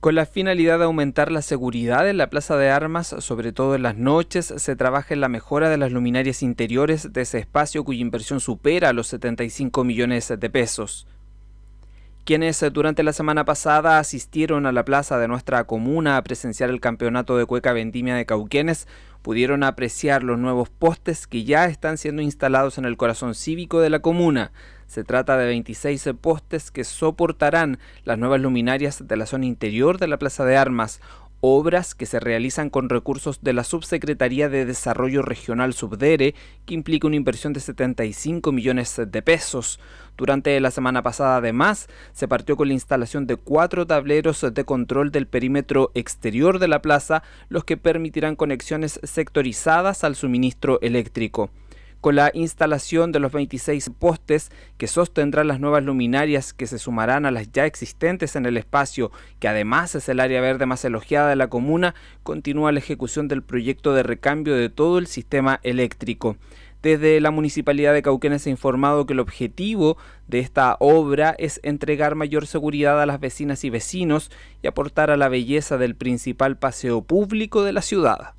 Con la finalidad de aumentar la seguridad en la Plaza de Armas, sobre todo en las noches, se trabaja en la mejora de las luminarias interiores de ese espacio cuya inversión supera los 75 millones de pesos. Quienes durante la semana pasada asistieron a la plaza de nuestra comuna a presenciar el campeonato de cueca vendimia de Cauquenes pudieron apreciar los nuevos postes que ya están siendo instalados en el corazón cívico de la comuna. Se trata de 26 postes que soportarán las nuevas luminarias de la zona interior de la Plaza de Armas, obras que se realizan con recursos de la Subsecretaría de Desarrollo Regional Subdere, que implica una inversión de 75 millones de pesos. Durante la semana pasada, además, se partió con la instalación de cuatro tableros de control del perímetro exterior de la plaza, los que permitirán conexiones sectorizadas al suministro eléctrico con la instalación de los 26 postes que sostendrán las nuevas luminarias que se sumarán a las ya existentes en el espacio, que además es el área verde más elogiada de la comuna, continúa la ejecución del proyecto de recambio de todo el sistema eléctrico. Desde la Municipalidad de Cauquenes se ha informado que el objetivo de esta obra es entregar mayor seguridad a las vecinas y vecinos y aportar a la belleza del principal paseo público de la ciudad.